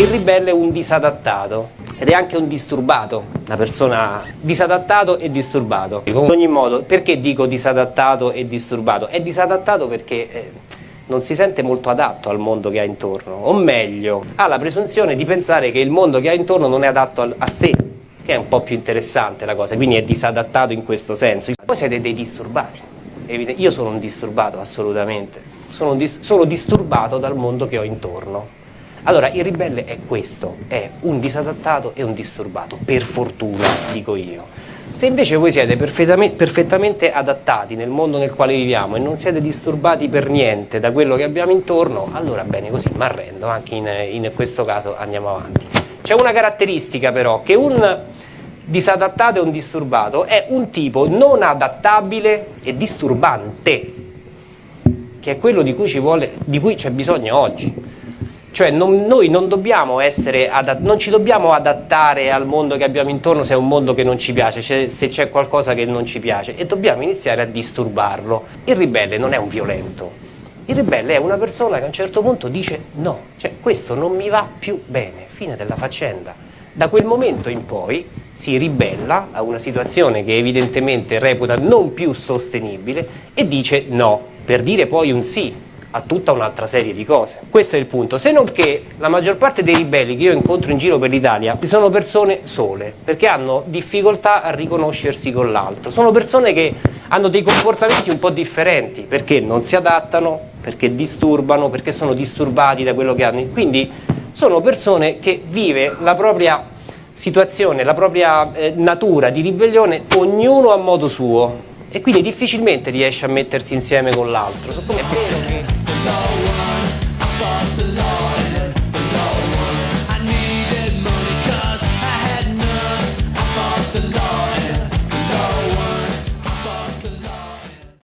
Il ribelle è un disadattato ed è anche un disturbato, una persona disadattato e disturbato. In ogni modo, perché dico disadattato e disturbato? È disadattato perché eh, non si sente molto adatto al mondo che ha intorno, o meglio, ha la presunzione di pensare che il mondo che ha intorno non è adatto a, sé, che è un po' più interessante la cosa, quindi è disadattato in questo senso. Poi siete dei disturbati, io sono un disturbato assolutamente, sono, dis sono disturbato dal mondo che ho intorno allora, il ribelle è questo, è un disadattato e un disturbato, per fortuna, dico io. Se invece voi siete perfettamente, adattati nel mondo nel quale viviamo e non siete disturbati per niente da quello che abbiamo intorno, allora bene così, mi arrendo, anche in, in questo caso andiamo avanti. C'è una caratteristica però, che un disadattato e un disturbato è un tipo non adattabile e disturbante, che è quello di cui, c'è bisogno oggi. Cioè non, noi non, non, ci dobbiamo adattare al mondo che abbiamo intorno se è un mondo che non ci piace, se c'è qualcosa che non ci piace e dobbiamo iniziare a disturbarlo. Il ribelle non è un violento, il ribelle è una persona che a un certo punto dice no, cioè questo non mi va più bene, fine della faccenda. Da quel momento in poi si ribella a una situazione che evidentemente reputa non più sostenibile e dice no, per dire poi un sì a tutta un'altra serie di cose. Questo è il punto, se non che la maggior parte dei ribelli che io incontro in giro per l'Italia sono persone sole, perché hanno difficoltà a riconoscersi con l'altro, sono persone che hanno dei comportamenti un po' differenti, perché non si adattano, perché disturbano, perché sono disturbati da quello che hanno, quindi sono persone che vive la propria situazione, la propria eh, natura di ribellione, ognuno a modo suo, e quindi difficilmente riesce a mettersi insieme con l'altro. the law.